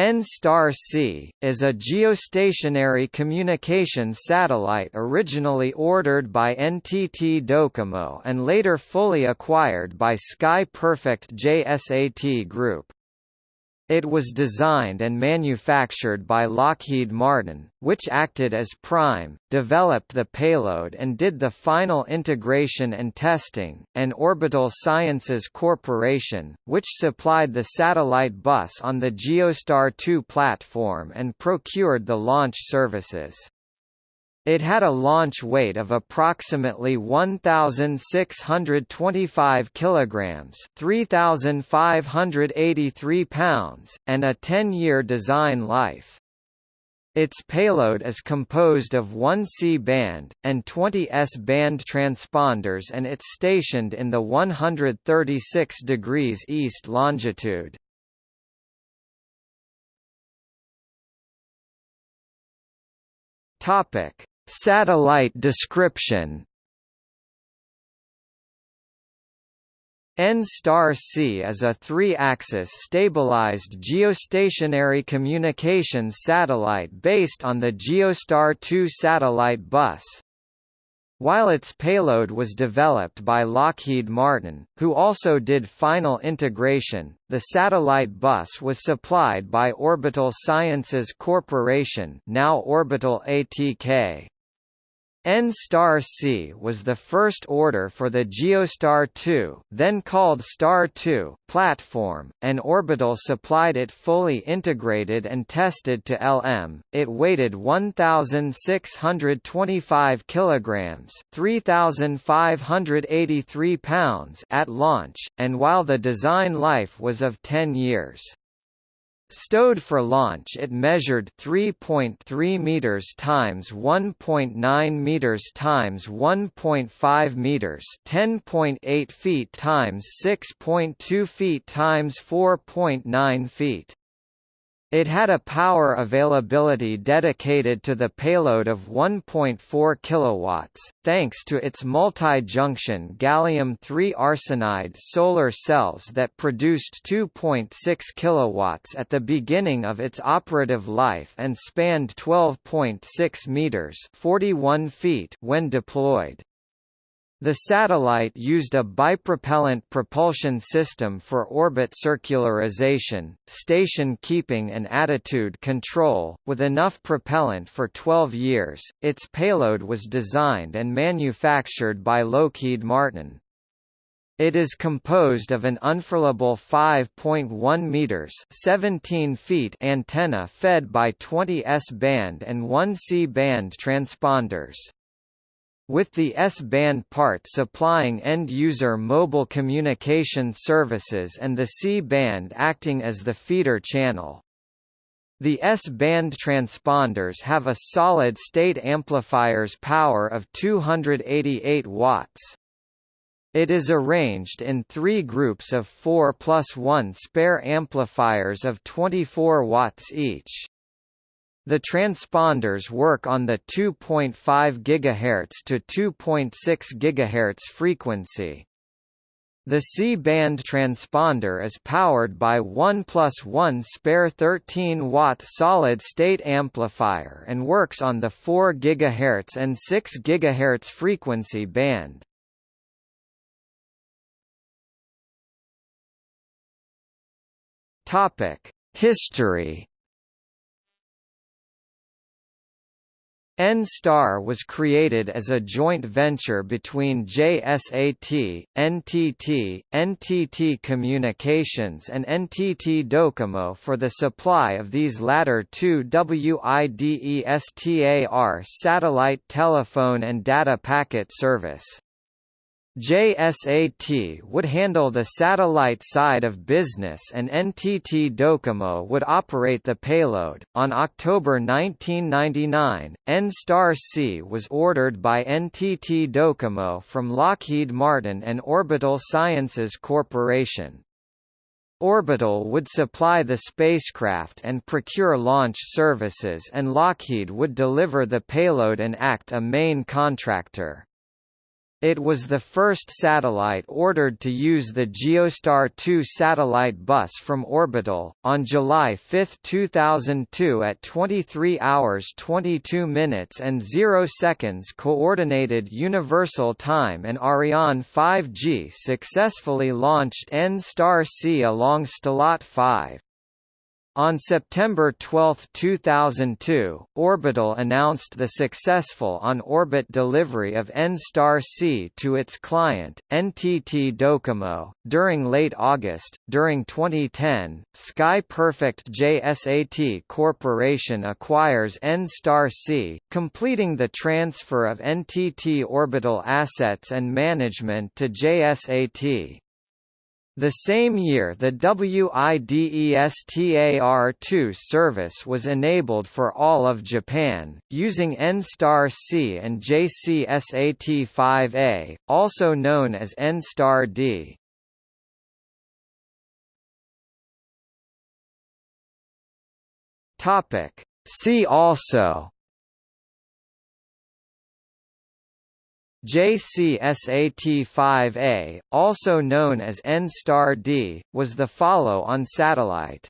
N-STAR-C, is a geostationary communication satellite originally ordered by NTT Docomo and later fully acquired by Sky Perfect JSAT Group. It was designed and manufactured by Lockheed Martin, which acted as prime, developed the payload and did the final integration and testing, and Orbital Sciences Corporation, which supplied the satellite bus on the Geostar 2 platform and procured the launch services. It had a launch weight of approximately 1625 kilograms, 3583 pounds, and a 10-year design life. Its payload is composed of one C-band, and 20 S-band transponders and it's stationed in the 136 degrees east longitude. Topic: Satellite description. N-STAR-C is a three-axis stabilized geostationary communications satellite based on the Geostar 2 satellite bus. While its payload was developed by Lockheed Martin, who also did final integration, the satellite bus was supplied by Orbital Sciences Corporation now Orbital ATK. N-STAR-C was the first order for the Geostar 2 then called Star 2 platform, and Orbital supplied it fully integrated and tested to LM. It weighed 1,625 kilograms 3,583 pounds at launch, and while the design life was of 10 years. Stowed for launch it measured 3.3 meters times 1.9 meters times 1.5 meters, 10.8 feet times 6.2 feet times 4.9 feet. It had a power availability dedicated to the payload of 1.4 kilowatts, thanks to its multi-junction gallium-3 arsenide solar cells that produced 2.6 kilowatts at the beginning of its operative life and spanned 12.6 meters (41 feet) when deployed. The satellite used a bipropellant propulsion system for orbit circularization, station keeping and attitude control, with enough propellant for 12 years. Its payload was designed and manufactured by Lockheed Martin. It is composed of an unfurlable 5.1 meters (17 feet) antenna fed by 20 S-band and 1 C-band transponders with the S-band part supplying end-user mobile communication services and the C-band acting as the feeder channel. The S-band transponders have a solid-state amplifier's power of 288 watts. It is arranged in three groups of 4 plus 1 spare amplifiers of 24 watts each. The transponders work on the 2.5 GHz to 2.6 GHz frequency. The C-band transponder is powered by 1 plus 1 spare 13-watt solid-state amplifier and works on the 4 GHz and 6 GHz frequency band. History N-STAR was created as a joint venture between JSAT, NTT, NTT Communications and NTT Docomo for the supply of these latter two WIDESTAR satellite telephone and data packet service. JSAT would handle the satellite side of business and NTT Docomo would operate the payload. On October 1999, N-STAR-C was ordered by NTT Docomo from Lockheed Martin and Orbital Sciences Corporation. Orbital would supply the spacecraft and procure launch services and Lockheed would deliver the payload and act a main contractor. It was the first satellite ordered to use the Geostar 2 satellite bus from Orbital. On July 5, 2002 at 23 hours 22 minutes and 0 seconds Coordinated Universal Time and Ariane 5G successfully launched N-Star-C along Stellat 5. On September 12, 2002, Orbital announced the successful on-orbit delivery of N-Star-C to its client, NTT Docomo. During late August, during 2010, Sky Perfect JSAT Corporation acquires N-Star-C, completing the transfer of NTT Orbital assets and management to JSAT. The same year the WIDESTAR-2 service was enabled for all of Japan, using N-Star-C and JCSAT-5A, also known as N-Star-D. See also JCSAT-5A, also known as N-Star-D, was the follow-on satellite.